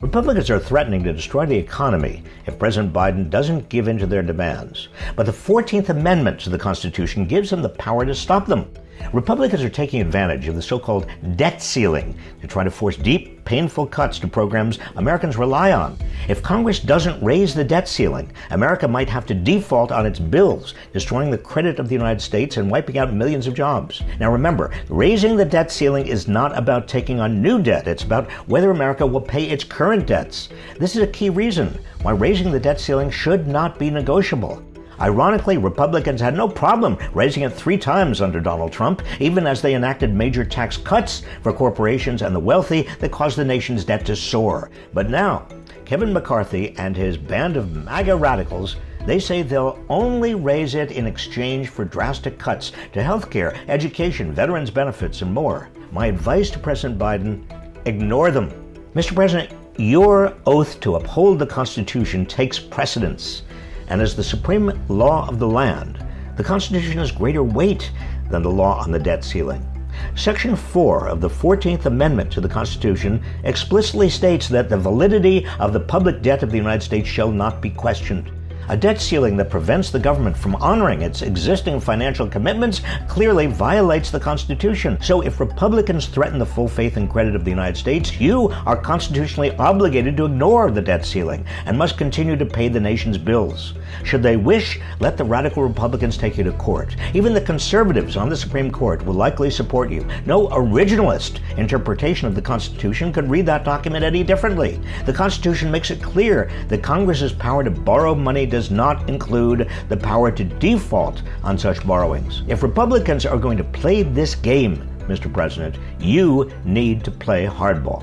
Republicans are threatening to destroy the economy if President Biden doesn't give in to their demands. But the 14th Amendment to the Constitution gives them the power to stop them. Republicans are taking advantage of the so-called debt ceiling to try to force deep, painful cuts to programs Americans rely on. If Congress doesn't raise the debt ceiling, America might have to default on its bills, destroying the credit of the United States and wiping out millions of jobs. Now remember, raising the debt ceiling is not about taking on new debt. It's about whether America will pay its current debts. This is a key reason why raising the debt ceiling should not be negotiable. Ironically, Republicans had no problem raising it three times under Donald Trump, even as they enacted major tax cuts for corporations and the wealthy that caused the nation's debt to soar. But now, Kevin McCarthy and his band of MAGA radicals they say they'll only raise it in exchange for drastic cuts to health care, education, veterans benefits, and more. My advice to President Biden ignore them. Mr. President, your oath to uphold the Constitution takes precedence and as the supreme law of the land, the Constitution has greater weight than the law on the debt ceiling. Section 4 of the 14th Amendment to the Constitution explicitly states that the validity of the public debt of the United States shall not be questioned. A debt ceiling that prevents the government from honoring its existing financial commitments clearly violates the Constitution. So if Republicans threaten the full faith and credit of the United States, you are constitutionally obligated to ignore the debt ceiling and must continue to pay the nation's bills. Should they wish, let the radical Republicans take you to court. Even the conservatives on the Supreme Court will likely support you. No originalist interpretation of the Constitution could read that document any differently. The Constitution makes it clear that Congress's power to borrow money does not include the power to default on such borrowings. If Republicans are going to play this game, Mr. President, you need to play hardball.